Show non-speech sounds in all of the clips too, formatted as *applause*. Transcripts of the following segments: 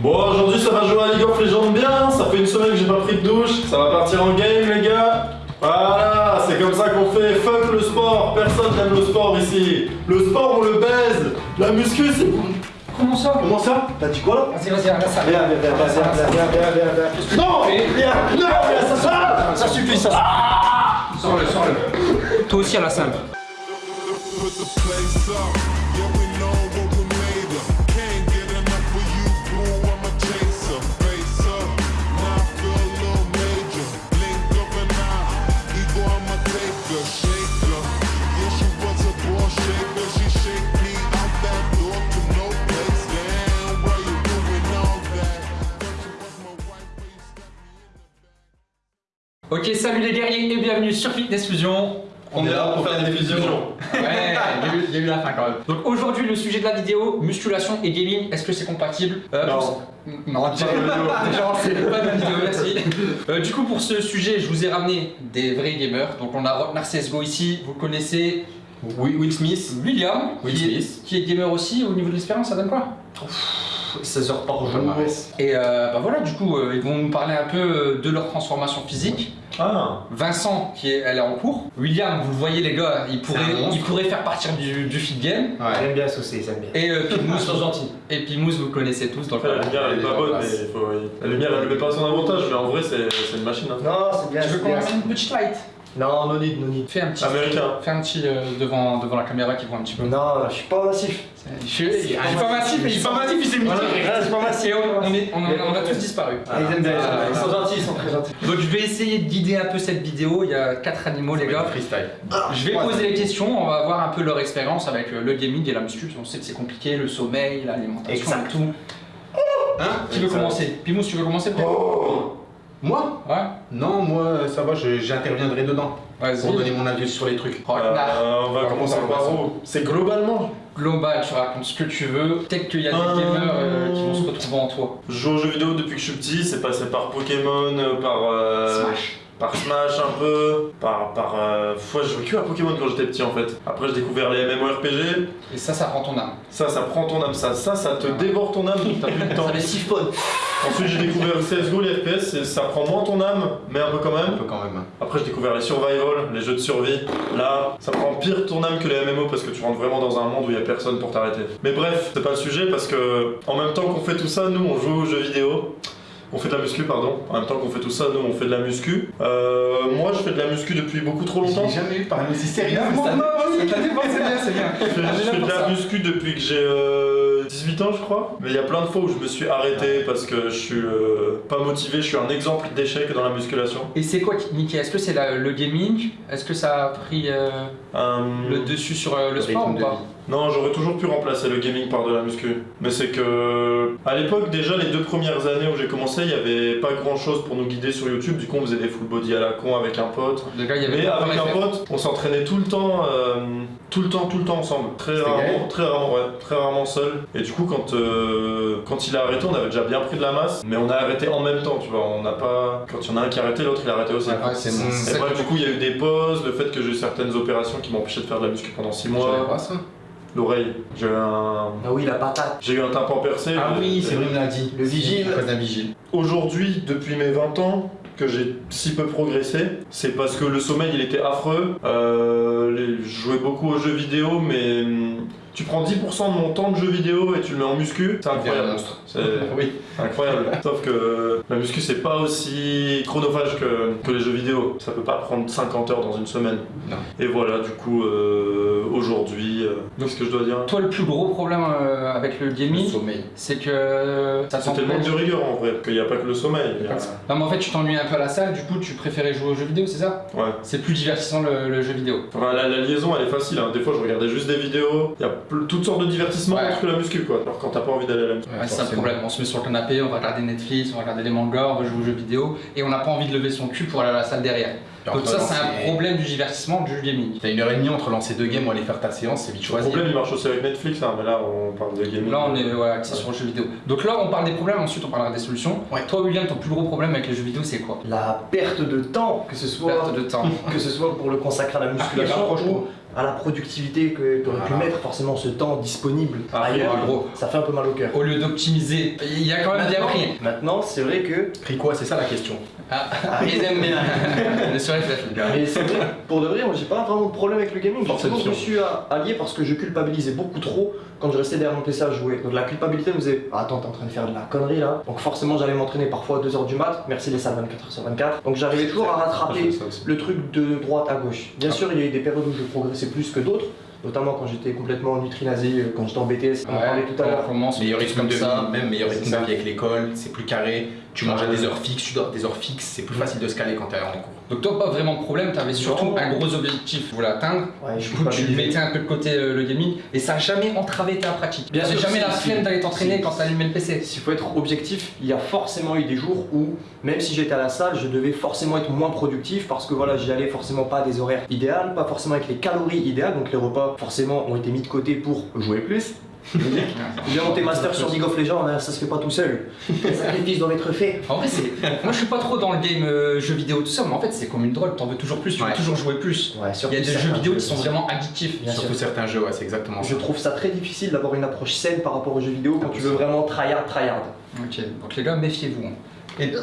Bon, aujourd'hui ça va jouer à League of Legends bien, hein. ça fait une semaine que j'ai pas pris de douche, ça va partir en game les gars. Voilà, c'est comme ça qu'on fait, fuck le sport, personne n'aime le sport ici. Le sport on le baise, la muscu c'est... Comment ça Comment ça T'as dit quoi là Vas-y, vas-y, regarde ça. Viens, viens, viens, viens, viens, viens, Non Viens, non, ah, ça, ça suffit, ça ah Sors-le, sors-le. Toi aussi à la salle Ok, salut les guerriers et bienvenue sur Fitness Fusion. On est là pour faire des fusions. Ouais, il y, a eu- il y a eu la fin quand même. Donc aujourd'hui, le sujet de la vidéo, musculation et gaming, est-ce que c'est compatible? Euh, Non. pour- Non, *laughs* déjà, c'est pas de vidéo, merci. Euh, du coup, pour ce sujet, je vous ai ramené des vrais gamers. Donc on a Rocknar CSGO ici, vous connaissez Oui, Will Smith, William, Will qui, est, Smith. qui est gamer aussi. Au niveau de l'expérience, ça donne quoi? 16 heures par jour. Et euh, bah voilà, du coup, euh, ils vont nous parler un peu euh, de leur transformation physique. Ah, Vincent, qui est, elle est en cours. William, vous le voyez les gars, il pourrait, il pourrait faire partir du, du fit game. Ouais. J'aime bien saucer, j'aime bien. Et euh, *laughs* Pimous, gentils. et Pimous, vous connaissez tous. Donc, après la lumière elle est pas bonne, mais il faut... La lumière elle le met pas à son avantage, mais en vrai c'est c'est une machine. Hein. Non, c'est bien. tu veux qu'on mette une petite light Non, no need, no need. Fais un petit, Américain. fais un petit euh, devant, devant la caméra qui voit un petit peu. Non, je suis pas massif. Je suis pas massif, mais il est pas massif, il s'est mis. Je suis pas massif. On, on est- on a- tous disparu. Ah, ils. Ah. Sont gentils, ils sont très gentils. Donc je vais essayer de guider un peu cette vidéo. Il y a quatre animaux les gars. Freestyle. Je vais poser les questions, on va voir un peu leur expérience avec euh, le gaming et la muscu. On sait que c'est compliqué, le sommeil, l'alimentation et tout. Hein? Qui veut commencer? Pimous, tu veux commencer peut-être? Moi Ouais Non, moi ça va, j'interviendrai dedans pour donner mon avis sur les trucs. Rocknar. Euh, on va commencer par où C'est globalement. Global, tu racontes ce que tu veux. Peut-être qu'il y a des Euh, gamers euh, qui vont se retrouver en toi. Je joue aux jeux vidéo depuis que je suis petit, c'est passé par Pokémon, euh, par euh, Smash. par Smash un peu, par par euh, fois je jouais que à Pokémon quand j'étais petit en fait. Après j'ai découvert les MMORPG, Et ça, ça prend ton âme. ça ça prend ton âme, ça ça ça te dévore ton âme, t'as plus de *laughs* temps. Ça les siphonne. Ensuite j'ai découvert le CS:GO, les FPS, et ça prend moins ton âme, mais un peu quand Un même. peu quand même. Après j'ai découvert les survival, les jeux de survie. Là, ça prend pire ton âme que les MMO parce que tu rentres vraiment dans un monde où il y a personne pour t'arrêter. Mais bref, c'est pas le sujet parce que en même temps qu'on fait tout ça, nous on joue aux jeux vidéo. On fait de la muscu, pardon. En même temps qu'on fait tout ça, nous on fait de la muscu. Euh, moi je fais de la muscu depuis beaucoup trop longtemps. J'ai jamais eu parlé aussi sérieux. Non, ça non, dépend, c'est bien, c'est bien. Je fais, je fais de la muscu depuis que j'ai euh, 18 ans, je crois. Mais il y a plein de fois où je me suis arrêté parce que je suis euh, pas motivé. Je suis un exemple d'échec dans la musculation. Et c'est quoi, Niki Est-ce que c'est la- le gaming? Est-ce que ça a pris euh, Euh, le dessus sur euh, le Le sport ou pas? Non, j'aurais toujours pu remplacer le gaming par de la muscu. Mais c'est que, à l'époque, déjà, les deux premières années où j'ai commencé, il n'y avait pas grand chose pour nous guider sur YouTube. Du coup, on faisait des full body à la con avec un pote. Le gars, il y avait Mais avec un pote, on s'entraînait tout le temps, euh, tout le temps, tout le temps ensemble. Très rarement, très rarement, ouais, très rarement seul. Et du coup, quand, euh, quand il a arrêté, on avait déjà bien pris de la masse, mais on a arrêté en même temps, tu vois. On n'a pas, quand il y en a un qui a arrêté, l'autre il a arrêté aussi. Ouais, c'est bon. C'est Et bref, que- du coup, il y a eu des pauses, le fait que j'ai eu certaines opérations qui m'empêchaient de faire de la muscu pendant 6 Je savais mois. L'oreille, j'ai eu un, Ah oui, la patate. j'ai eu un tympan percé. Ah Le- oui, c'est vrai, il me l'a dit. Le vigile. Vigile. Aujourd'hui, depuis mes 20 ans, que j'ai si peu progressé, c'est parce que le sommeil il était affreux. Euh, je jouais beaucoup aux jeux vidéo, mais hum, tu prends 10% de mon temps de jeu vidéo et tu le mets en muscu, c'est incroyable. monstre. *laughs* C'est Oui. incroyable. Sauf que la muscu c'est pas aussi chronophage que, que les jeux vidéo. Ça peut pas prendre 50 heures dans une semaine. Non. Et voilà, du coup, euh, aujourd'hui, euh, qu'est-ce que je dois dire? Toi, le plus gros problème euh, avec le gaming, c'est que ça manque t'empêche. de rigueur en vrai, qu'il n'y a pas que le sommeil. a- Non, mais en fait, tu t'ennuies un peu à la salle, du coup, tu préférais jouer aux jeux vidéo, c'est ça? Ouais. C'est plus divertissant le, le jeu vidéo. Enfin, la, la liaison elle est facile, hein. des fois je regardais juste des vidéos, y a toutes sortes de divertissements Ouais. autres que la muscu quoi, alors quand t'as pas envie d'aller à la muscu. Ouais, c'est ça le forcément. problème. On se met sur le canapé, on va regarder Netflix, on va regarder des mangas, on va jouer aux jeux vidéo, et on n'a pas envie de lever son cul pour aller à la salle derrière. Donc ça, c'est un problème du divertissement du gaming. T'as une heure et demie entre lancer deux games ou aller faire ta séance, c'est vite Le choisi. problème il marche aussi avec Netflix, hein, mais là on parle de gaming. Là, on est ouais, axé sur le jeu vidéo. Donc là, on parle des problèmes, ensuite on parlera des solutions. Ouais. Toi, William, ton plus gros problème avec les jeux vidéo, c'est quoi? La perte de temps, que ce soit, Perte de temps. *laughs* que ce soit pour le consacrer à la musculation rapproche-toi. ou à la productivité que tu aurais pu mettre forcément ce temps disponible Ah, ailleurs, gros. ça fait un peu mal au cœur. Au lieu d'optimiser, il y a quand même bien pris. Maintenant, c'est vrai que Pris quoi? C'est ça la question. Ah, ils aiment bien. *laughs* Le. Mais c'est vrai, pour de vrai, moi j'ai pas vraiment de problème avec le gaming. Je me suis allié parce que je culpabilisais beaucoup trop quand je restais derrière mon PC à jouer. Donc la culpabilité me disait ah, Attends, t'es en train de faire de la connerie là. Donc forcément, j'allais m'entraîner parfois à 2h du mat. Merci les salles 24h sur 24. Donc j'arrivais toujours à Ah, rattraper le truc de droite à gauche. Bien sûr, il y a eu des périodes où je progressais plus que d'autres. Notamment quand j'étais complètement nutrinasé, euh, quand j'étais en BTS, on en parlait tout à on l'heure. commence Meilleur comme rythme de ça. vie, même meilleur rythme de vie avec l'école, c'est plus carré, tu manges à des heures fixes, tu dors à des heures fixes, c'est plus facile de se caler quand t'es en cours. Donc toi, pas vraiment de problème, t'avais surtout Non. un gros objectif, vous voulez atteindre. Ouais, je Du coup, tu mettais un peu de côté euh, le gaming et ça a jamais entravé ta pratique. Bien sûr, jamais la flemme d'aller t'entraîner quand t'allumais le PC. S'il faut être objectif, il y a forcément eu des jours où, même si j'étais à la salle, je devais forcément être moins productif parce que voilà, j'y allais forcément pas à des horaires idéales, pas forcément avec les calories idéales, donc les repas forcément ont été mis de côté pour jouer plus. Bien monter master sur League of Legends, hein, ça se fait pas tout seul. Les sacrifices doivent être faits. En vrai. Moi, je suis pas trop dans le game euh, jeux vidéo tout ça, mais en fait, c'est comme une drogue, t'en veux toujours plus, tu veux toujours jouer plus. Ouais, Il y a des jeux vidéo qui sont vraiment addictifs. Bien Surtout sûr. certains jeux, ouais, c'est exactement ça. Je trouve ça très difficile d'avoir une approche saine par rapport aux jeux vidéo quand tu veux vraiment tryhard, tryhard. Ok, donc les gars, méfiez-vous. hein. Et Ouais, toi,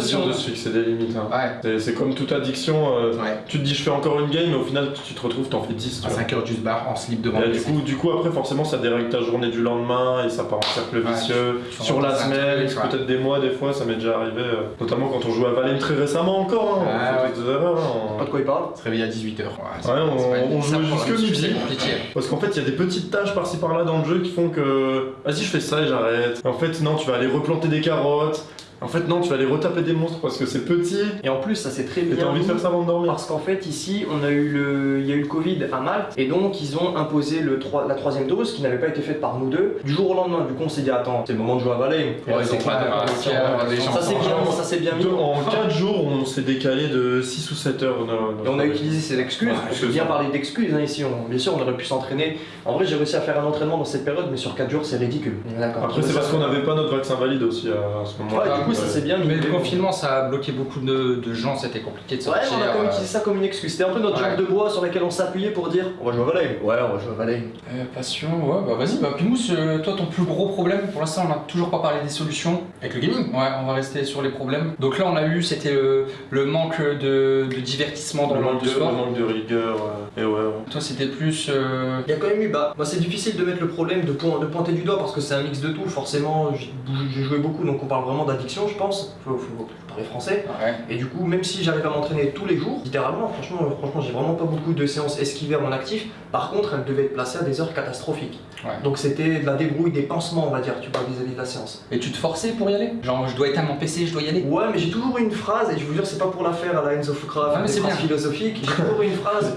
c'est dur de se fixer des limites. hein. Ouais. C'est- comme toute addiction. euh, Ouais. Tu te dis, je fais encore une game, mais au final, tu te retrouves, t'en fais 10. tu À vois. 5 heures du bar en slip devant Et du coup, du coup, après, forcément, ça dérègle ta journée du lendemain et ça part en cercle Ouais, vicieux. tu Sur la semaine, peut-être des mois, des fois, ça m'est déjà arrivé. euh, notamment quand on jouait à Valheim très récemment encore. Hein, Ah, on fait des erreurs. hein, Pas de quoi il parle On se réveille à 18h. Ouais, Ouais, on- on pour jusque midi. Parce qu'en fait, il y a des petites tâches par-ci par-là dans le jeu qui font que. Vas-y, je fais ça et j'arrête. En fait, non, tu vas aller replanter des carottes. En fait, non, tu vas aller retaper des monstres parce que c'est petit Et en plus, ça c'est très et bien. t'as envie de faire ça avant de dormir. Parce qu'en fait, ici, on a eu le, il y a eu le Covid à Malte, et donc ils ont imposé le la troisième dose qui n'avait pas été faite par nous deux. Du jour au lendemain, du coup, on s'est dit, attends, c'est le moment de jouer à. Et Ouais, c'est clair, ça, les c'est bien, ça c'est bien mis. En 4 jours, on s'est décalé de 6 ou 7 heures. Et on a utilisé ces excuses, c'est peut bien parler d'excuses hein, ici, on- bien sûr on aurait pu s'entraîner. En vrai j'ai réussi à faire un entraînement dans cette période, mais sur 4 jours c'est ridicule. Après, c'est parce qu'on n'avait pas notre vaccin valide aussi à, ce moment-là. Coup ça c'est bien mis. Mais le confinement, ça a bloqué beaucoup de, de gens, c'était compliqué de Ouais, sortir. mais on a quand même euh, utilisé ça comme une excuse. C'était un peu notre Ouais. jambe de bois sur laquelle on s'appuyait pour dire on va jouer à Valheim. Ouais, on va jouer à Valheim. Euh, passion, ouais, bah vas-y, bah Pimous, euh, toi ton plus gros problème, pour l'instant on n'a toujours pas parlé des solutions. Avec le gaming Ouais, on va rester sur les problèmes. Donc là on a eu, c'était le, le manque de, de divertissement dans Le le monde de, le manque de rigueur. ouais. Et ouais, ouais. Toi c'était plus... euh, Il y a quand même eu bah, bah, c'est difficile de mettre le problème de, point- de pointer du doigt parce que c'est un mix de tout. Forcément, j'ai joué beaucoup donc on parle vraiment d'addiction, je pense. Faut, faut parler français. Ouais. Et du coup, même si j'arrive à m'entraîner tous les jours, littéralement, franchement, euh, franchement, j'ai vraiment pas beaucoup de séances esquivées à mon actif. Par contre, elles devaient être placées à des heures catastrophiques. Ouais. Donc c'était de la débrouille, des pansements, on va dire, tu vois, vis-à-vis de la séance. Et tu te forçais pour y aller? Genre je dois éteindre mon PC, je dois y aller? Ouais, mais j'ai toujours eu une phrase, et je vous jure, c'est pas pour la faire à la Enzo Fucra, Ah, mais c'est philosophiques. J'ai toujours eu une *laughs* phrase.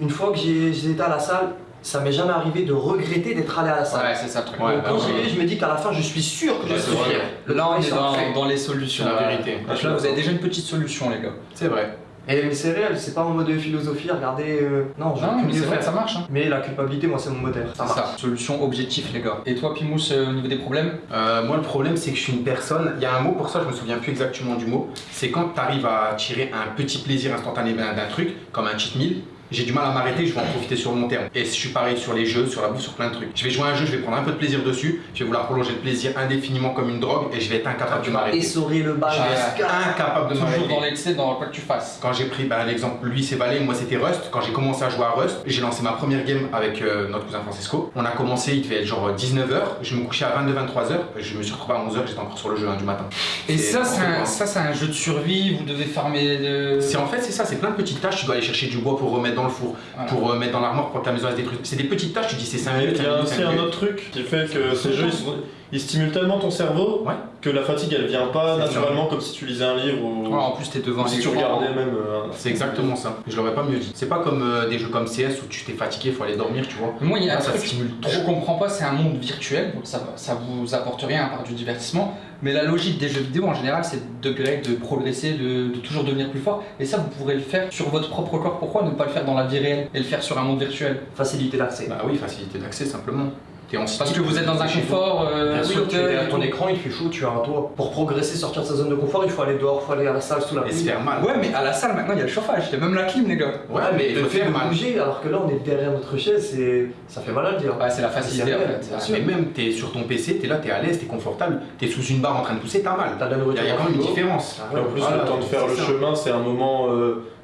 Une fois que j'étais à la salle, ça m'est jamais arrivé de regretter d'être allé à la salle. Ouais, c'est ça le truc. Ouais, Donc, quand j'y ouais. vais, je me dis qu'à la fin, je suis sûr que je suis fier. Le Là on est dans, les solutions. La là. vérité. Donc là vous avez déjà une petite solution les gars. C'est vrai. Et mais c'est réel, c'est pas en mode philosophie, regardez. euh, Non, je Non mais c'est vrai, ça marche. Hein. Mais la culpabilité, moi, c'est mon moteur. Ça marche. ça, solution objectif les gars. Et toi Pimous, euh, au niveau des problèmes? Euh, moi, le problème, c'est que je suis une personne. Il y a un mot pour ça, je me souviens plus exactement du mot. C'est quand tu arrives à tirer un petit plaisir instantané d'un d'un truc, comme un cheat meal. J'ai du mal à m'arrêter, je vais en profiter sur le long terme. Et je suis pareil sur les jeux, sur la bouffe, sur plein de trucs. Je vais jouer à un jeu, je vais prendre un peu de plaisir dessus, je vais vouloir prolonger le plaisir indéfiniment comme une drogue et je vais être incapable de m'arrêter. Essorer le bal Ouais. jusqu'à. Incapable de Toujours m'arrêter. dans l'excès, dans quoi que tu fasses. Quand j'ai pris bah, l'exemple, lui c'est Valais, moi c'était Rust. Quand j'ai commencé à jouer à Rust, j'ai lancé ma première game avec euh, notre cousin Francesco. On a commencé, il devait être genre 19h. Je me couchais à 22-23h. Je me suis retrouvé à 11h, j'étais encore sur le jeu hein, du matin. Et ça, c'est un, quoi. ça, c'est un jeu de survie, vous devez farmer de... C'est en fait c'est ça, c'est plein de petites tâches. Tu dois aller chercher du bois pour remettre dans le four, Voilà. pour euh, mettre dans l'armoire pour que ta maison elle se détruise. C'est des petites tâches. Tu dis c'est 5 Mais minutes. il y a aussi un autre truc qui fait que ces jeux ils, sont- ils stimulent tellement ton cerveau Ouais. que la fatigue elle vient pas naturellement comme si tu lisais un livre ou, Ouais, en plus t'es devant ou si tu regardais même. euh, un- C'est exactement ça. Je l'aurais pas mieux dit. C'est pas comme euh, des jeux comme CS où tu t'es fatigué, faut aller dormir, tu vois. Moi, il y a un Là, ça truc stimule je comprends pas, c'est un monde virtuel, donc ça, ça vous apporte rien à part du divertissement. Mais la logique des jeux vidéo en général, c'est de progresser, de, de toujours devenir plus fort. Et ça, vous pourrez le faire sur votre propre corps. Pourquoi ne pas le faire dans la vie réelle et le faire sur un monde virtuel? Faciliter l'accès. Bah oui, facilité d'accès simplement. Parce que vous êtes dans un confort euh, Bien sûr, tu es fauteuil derrière et ton écran, il fait chaud, tu as un toit. Pour progresser, sortir de sa zone de confort, il faut aller dehors, il faut aller à la salle sous la Et se pluie. faire mal. Ouais, mais à la salle maintenant il y a le chauffage, il y a même la clim, les gars. Ouais, mais il le faut faire mal. bouger, alors que là on est derrière notre chaise, c'est... ça fait mal à le dire. Ouais, c'est la facilité en fait. Mais même t'es sur ton PC, t'es là, t'es à l'aise, t'es confortable, t'es sous une barre en train de pousser, t'as mal. T'as de la Il y nourriture a, il y a dans quand même une différence. Et en plus, le temps de faire le chemin, c'est un moment.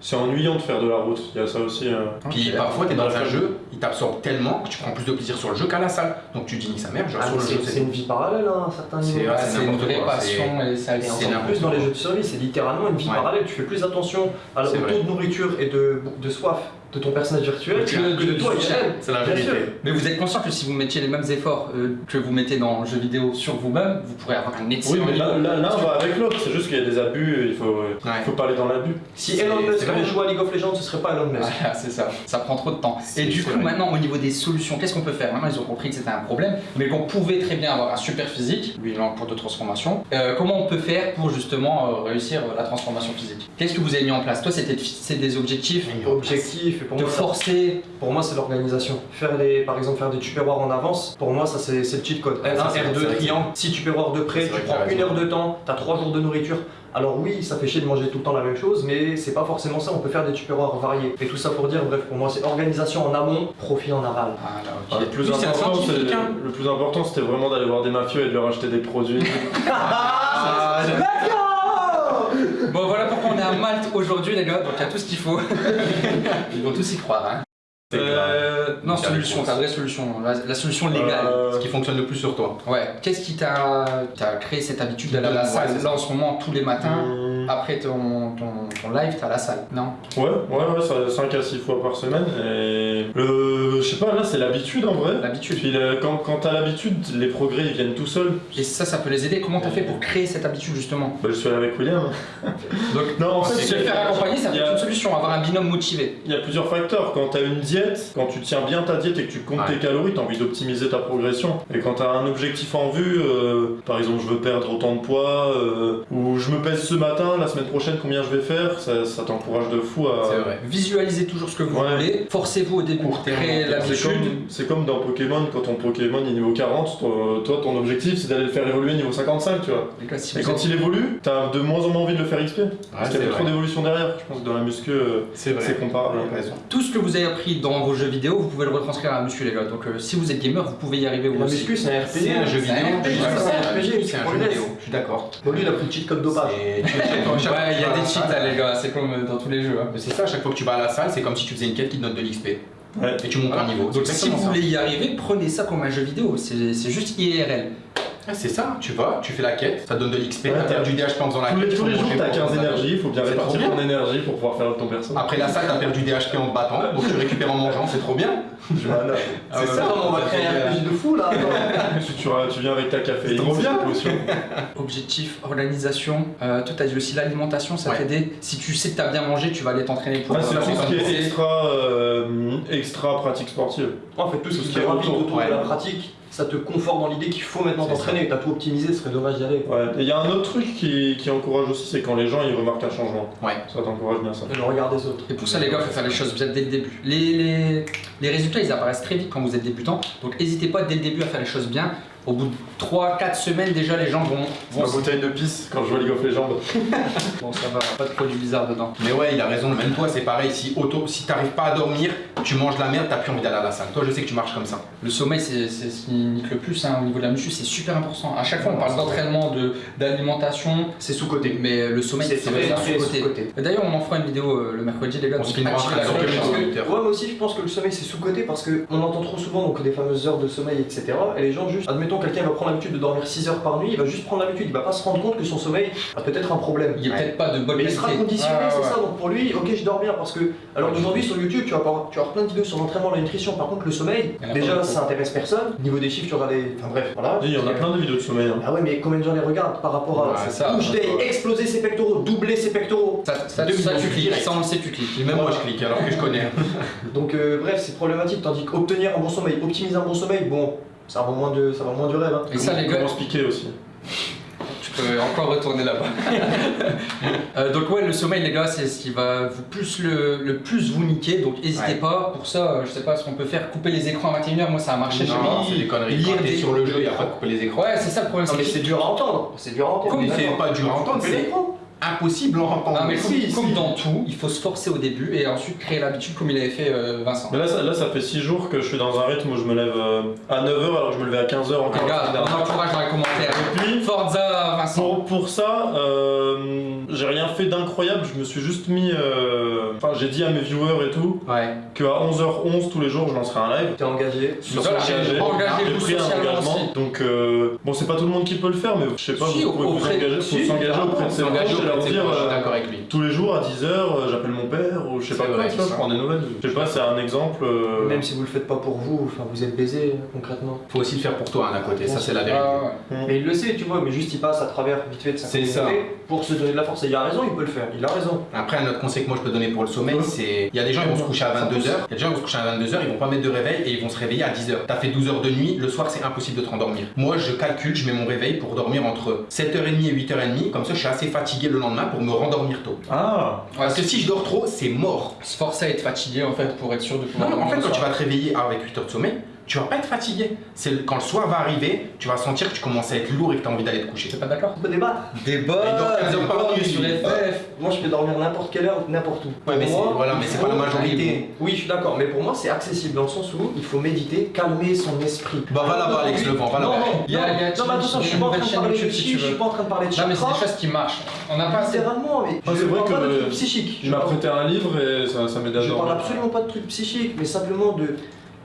C'est ennuyant de faire de la route. Il y a ça aussi. euh. Puis parfois t'es dans Dans un jeu, il t'absorbe tellement que tu prends plus de plaisir sur le jeu qu'à la salle. Donc tu dis ni sa mère, je Ah, sur le c'est jeu. c'est une vie parallèle à un certain C'est- niveau. ouais, c'est une vraie passion et ça c'est plus dans les jeux de survie, c'est littéralement une vie Ouais. parallèle. Tu fais plus attention à taux de nourriture et de, de soif de ton personnage virtuel Que que, de toi. C'est la vérité. Mais vous êtes conscient que si vous mettiez les mêmes efforts euh, que vous mettez dans le jeu vidéo sur vous-même, vous pourrez avoir un Oui, excellent mais niveau. là, va avec l'autre. C'est juste qu'il y a des abus. Il faut, euh, Ouais. faut pas aller dans l'abus. Si Elon Musk avait joué à League of Legends, ce serait pas Elon Musk. Voilà, c'est ça. Ça prend trop de temps. Et du coup, vrai. maintenant, au niveau des solutions, qu'est-ce qu'on peut faire? Maintenant, ils ont compris que c'était un problème, mais qu'on pouvait très bien avoir un super physique, lui, il est en cours de transformation. Euh, comment on peut faire pour justement euh, réussir euh, la transformation physique? Qu'est-ce que vous avez mis en place? Toi, c'était de fixer des objectifs, Objectif, et pour de moi, ça- forcer. pour moi, c'est l'organisation. Faire les, par exemple, faire des tupperwares en avance, pour moi, ça c'est le cheat code. Ouais, ça, R1, c'est- c'est R2, vrai que triangle, 6 tupperwares de près, tu prends une heure de temps, t'as 3 jours de nourriture. Alors oui, ça fait chier de manger tout le temps la même chose, mais c'est pas forcément ça, on peut faire des tupperwares variés. Et tout ça pour dire, bref, pour moi, c'est organisation en amont, profit en aval. Ah, ok. le, plus Oui, important, hein. le plus important, c'était vraiment d'aller voir des mafieux et de leur acheter des produits. *laughs* Ah, Bon, voilà pourquoi on est à Malte aujourd'hui, les gars, donc il y a tout ce qu'il faut. *laughs* Ils vont tous y croire, hein. Euh, non, solution, ta vraie solution, la, la solution légale. Euh, Ce qui fonctionne le plus sur toi. Ouais, qu'est-ce qui t'a créé cette habitude d'aller à la salle Là en ce moment, tous les matins, hum, après ton, ton, ton live, t'es à la salle, non? Ouais, ouais, ouais, ça 5 à 6 fois par semaine. Et le. Je sais pas, là, c'est l'habitude en vrai. L'habitude. Puis le- quand, quand t'as l'habitude, les progrès ils viennent tout seuls. Et ça, ça peut les aider. Comment t'as fait pour créer cette habitude justement? Bah, je suis allé avec William. *laughs* Donc, Non, en fait, se faire accompagner, ça peut être une solution, avoir un binôme motivé. Il y a plusieurs facteurs. Quand tu as une diète, quand tu tiens bien ta diète et que tu comptes Ouais. tes calories, tu as envie d'optimiser ta progression. Et quand tu as un objectif en vue, euh, par exemple, je veux perdre autant de poids, euh, ou je me pèse ce matin, la semaine prochaine, combien je vais faire, ça, ça t'encourage de fou à. C'est vrai. Visualisez toujours ce que vous Ouais. voulez. Forcez-vous au début. C'est l'habitude. comme, c'est comme dans Pokémon, quand ton Pokémon est niveau 40, toi, toi, ton objectif c'est d'aller le faire évoluer niveau 55, tu vois. Si Et quand êtes- il évolue, t'as de moins en moins envie de le faire XP. Ouais, parce qu'il y a trop d'évolution derrière. Je pense que dans la muscu, euh, C'est comparable. Raison. Tout ce que vous avez appris dans vos jeux vidéo, vous pouvez le retranscrire à la muscu, les gars. Donc, euh, si vous êtes gamer, vous pouvez y arriver vous La aussi. muscu, c'est un RPG. C'est un jeu vidéo. un RPG, je suis d'accord. c'est un RPG, C'est un jeu vidéo. Je suis d'accord. Bon, lui, il a pris le cheat code dopage. Chaque- Ouais, il y a des cheats, les gars. C'est comme euh, dans tous les jeux. hein. C'est ça, à chaque fois que tu vas à la salle, c'est comme si tu faisais une quête qui te donne de l'XP. Ouais. Et tu montes en niveau. Donc, si vous ça. voulez y arriver, prenez ça comme un jeu vidéo. C'est c'est juste IRL. Ah, C'est ça, tu vas, tu fais la quête, ça donne de l'XP, Ouais, t'as perdu des HP en faisant la Tous quête. les, tous les jours, t'as pour 15 ton énergies, il faut bien répartir ton énergie pour pouvoir faire ton personnage. Après la salle, t'as perdu des HP en te battant, donc tu récupères en mangeant, c'est trop bien. *laughs* Voilà. Ah C'est ça, ouais. on va créer un RPG de fou là. *laughs* tu, tu, tu viens avec ta caféine, C'est trop bien. *laughs* Objectif, organisation. Euh, toi, t'as dit aussi l'alimentation, ça Ouais. t'aide. Si tu sais que t'as bien mangé, tu vas aller t'entraîner pour Ah, c'est faire tout ce qui est extra, euh, extra pratique sportive. En fait, tout ce Tout ce qui est autour, de la pratique, ça te conforte dans l'idée qu'il faut maintenant t'entraîner. T'as tout optimisé, ce serait dommage d'y aller. Ouais. Et il y a un autre truc qui, qui encourage aussi, c'est quand les gens ils remarquent un changement. Ouais. Ça t'encourage bien ça. Et le regard des autres. Et pour ça, les gars, il faut faire les choses bien dès le début. Les, les, les résultats, ils apparaissent très vite quand vous êtes débutant. Donc, n'hésitez pas dès le début à faire les choses bien. Au bout de 3-4 semaines, déjà, les gens vont. vont Ma bouteille de pisse quand je vois League of Legends. Bon, ça va, pas de produits bizarres dedans. Mais ouais, il a raison, même toi c'est pareil, si, auto, si t'arrives pas à dormir, tu manges la merde, t'as plus envie d'aller à la salle. Toi je sais que tu marches comme ça. Le sommeil, c'est ce qui nique le plus hein, au niveau de la muscu, c'est super important. À chaque fois, on parle d'entraînement, de- d'alimentation, C'est sous-côté. mais le sommeil, C'est vraiment sous-côté. D'ailleurs, on en fera une vidéo euh, le mercredi, les gars. On donc se la que-. Ouais, moi aussi, je pense que le sommeil c'est sous-côté parce qu'on entend trop souvent donc, des fameuses heures de sommeil, etc. Et les gens, juste, admettons, quelqu'un va prendre l'habitude de dormir 6 heures par nuit, il va juste prendre l'habitude, il va pas se rendre compte que son sommeil a peut-être un problème. Il n'y a peut-être pas de bonne Mais il sera conditionné, Ah, c'est ouais. ça. Donc pour lui, ok, je dors bien parce que. Alors aujourd'hui sur YouTube, tu vas, avoir, tu vas avoir plein de vidéos sur l'entraînement, la nutrition. Par contre, le sommeil, déjà, ça intéresse personne. Niveau des chiffres, tu auras des. Enfin bref, voilà. Il y en a plein de vidéos de sommeil. hein. Ah ouais, mais combien de gens les regardent par rapport à. Ouais, ça? Push day, exploser ses pectoraux, doubler ses pectoraux. Ça, ça, ça, tu cliques, ça on le sait, tu cliques. Et même moi je clique alors que je connais. *laughs* Donc euh, bref, c'est problématique. Tandis qu'obtenir un bon sommeil, optimiser un bon sommeil, bon, ça va moins de, ça va moins du rêve. Hein. Et ça, les gars, Comment se piquer aussi. Je peux encore retourner là-bas. *laughs* Euh, donc ouais, le sommeil les gars, c'est ce qui va vous plus le, le plus vous niquer. Donc n'hésitez Ouais. pas. Pour ça, je sais pas ce qu'on peut faire. Couper les écrans à 21h, moi ça a marché chez Non, moi. c'est des conneries. Lire des- sur le jeu, il n'y a pas de couper les écrans. Ouais, c'est ça le problème. Non mais c'est dur à entendre, c'est dur à entendre. Comme mais C'est pas dur à entendre, c'est l'écran. Impossible à entendre. Non mais comme, Si, comme si. dans tout, il faut se forcer au début et ensuite créer l'habitude comme il avait fait euh, Vincent. Mais là ça, là, ça fait 6 jours que je suis dans un rythme où je me lève euh, à 9h alors que je me levais à 15h encore. Les gars, on encourage dans les commentaires. Et puis, Forza Vincent. Pour, pour ça, euh, j'ai rien fait d'incroyable, je me suis juste mis. euh, Enfin, j'ai dit à mes viewers et tout Ouais. qu'à 11h11 tous les jours je lancerai un live. T'es engagé. Sur ça, j'ai engagé J'ai vous pris un socialement engagement. aussi. Donc, euh, bon, c'est pas tout le monde qui peut le faire, mais je sais pas, Si, vous pouvez vous engager, faut s'engager auprès de ses leur dire. proches, je suis euh, d'accord avec lui. tous les jours à 10h, j'appelle mon père, je sais pas vrai, c'est je ça. prends des nouvelles. Je sais pas, c'est un exemple. euh, Même si vous le faites pas pour vous, enfin vous êtes baisé concrètement. Faut aussi le faire pour toi, hein, d'un côté, ça c'est la Ah, vérité. ouais. Mais il le sait, tu vois, mais juste il passe à travers vite fait de sa ça. pour se donner de la force. Et il a raison, il peut le faire, il a raison. Après, un autre conseil que moi je peux donner pour le sommeil, c'est. Il y a des gens qui vont se coucher à 22h, il y a des gens qui vont se coucher à 22h, ils vont pas mettre de réveil et ils vont se réveiller à 10h. T'as fait 12 heures de nuit, le soir c'est impossible de te rendormir. Moi je calcule, je mets mon réveil pour dormir entre 7h30 et 8h30, comme ça je suis assez fatigué le lendemain pour me rendormir tôt. Ah Parce que si je dors trop, c'est mort. Se forcer à être fatigué en fait pour être sûr de pouvoir Non, non, en fait, quand tu vas te réveiller avec 8 heures de sommeil, tu vas pas être fatigué. C'est le- quand le soir va arriver, tu vas sentir que tu commences à être lourd et que tu as envie d'aller te coucher. T'es pas d'accord On peut débattre. Débat, Et donc, nuit, sur. FF. Moi je peux dormir n'importe quelle heure, n'importe où. Ouais, mais moi, voilà, mais c'est pas la majorité. Oui, je suis d'accord, mais pour moi c'est accessible dans le sens où il faut méditer, calmer son esprit. Bah va là-bas, Alex Oui. Levent, va Non, là-bas. non, non, mais attention, je suis pas en train de parler de je suis pas en train de parler de Non mais c'est des choses qui marchent. On n'a pas. Littéralement, mais je c'est vrai parle que pas de le- trucs psychiques. Il m'a prêté un livre et ça, m'aide à Je parle absolument pas de trucs psychiques, mais simplement de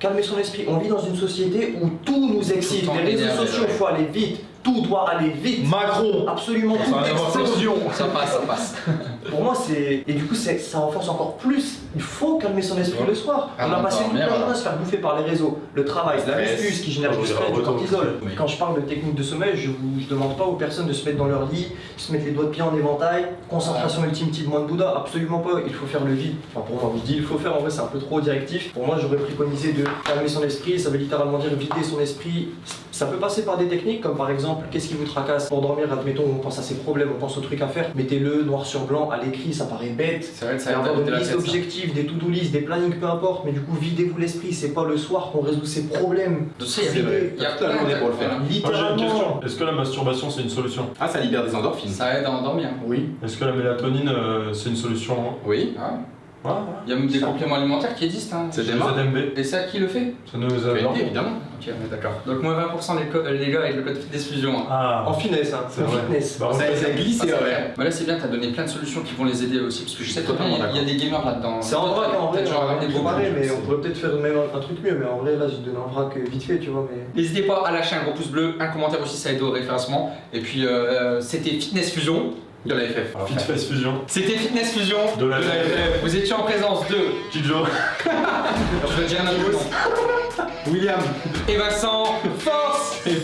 calmer son esprit. On vit dans une société où tout nous excite. Tout le temps Les réseaux sociaux, il faut aller vite. Tout doit aller vite. Macron Absolument Ça tout. va y avoir explosion. Ça passe, ça passe. *laughs* Pour moi, c'est. Et du coup, ça renforce encore plus. Il faut calmer son esprit Ouais. le soir. On Avant a de passé toute la journée à se faire bouffer par les réseaux. Le travail, la muscu, qui génère du stress, du cortisol. Oui. Quand je parle de technique de sommeil, je vous je demande pas aux personnes de se mettre dans leur lit, se mettre les doigts de pied en éventail, concentration ultime type moine Bouddha, absolument pas. Il faut faire le vide. Enfin, pour moi, je dis il faut faire, en vrai, c'est un peu trop directif. Pour moi, j'aurais préconisé de calmer son esprit. Ça veut littéralement dire vider son esprit. Ça peut passer par des techniques, comme par exemple, qu'est-ce qui vous tracasse Pour dormir, admettons, on pense à ses problèmes, on pense aux trucs à faire. Mettez-le noir sur blanc à l'écrit, ça paraît bête. C'est vrai que Ça ça avoir une liste ça. d'objectifs, des to-do list, des plannings, peu importe, mais du coup, videz-vous l'esprit. C'est pas le soir qu'on résout ses problèmes. Tu sais, il y a Toute la journée de- pour le faire. Moi j'ai une Littéralement. question. Est-ce que la masturbation c'est une solution? Ah, ça libère des endorphines. Ça aide à endormir. Oui. Est-ce que la mélatonine euh, c'est une solution? Oui. Ouais, Il y a même des compléments alimentaires qui existent. Hein. C'est C'est des les marques. ZMB. Et ça, qui le fait? Ça nous PNP, adore. évidemment. Ok, on d'accord. Donc moins 20% les, co- euh, les gars avec le code fitness fusion. hein. Ah En finesse, hein. C'est en vrai. fitness. Bah, on Ça, ça glisse Ah, c'est ouais. vrai. Mais là c'est bien, t'as donné plein de solutions qui vont les aider aussi, parce que je sais Totalement il y a des gamers là-dedans. C'est en vrac, en vrai, Peut-être j'en on comparer, mais on pourrait peut-être faire même un, un truc mieux, mais en vrai, là, j'ai donné un vrac vite fait, tu vois, mais... N'hésitez pas à lâcher un gros pouce bleu, un commentaire aussi, ça aide au référencement. Et puis euh, c'était Fitness Fusion. De la FF. Fit Face Fusion. C'était Fitness Fusion De la FF. Vous étiez en présence de Kijo. *laughs* je vais dire un. William. et Vincent. Force Et.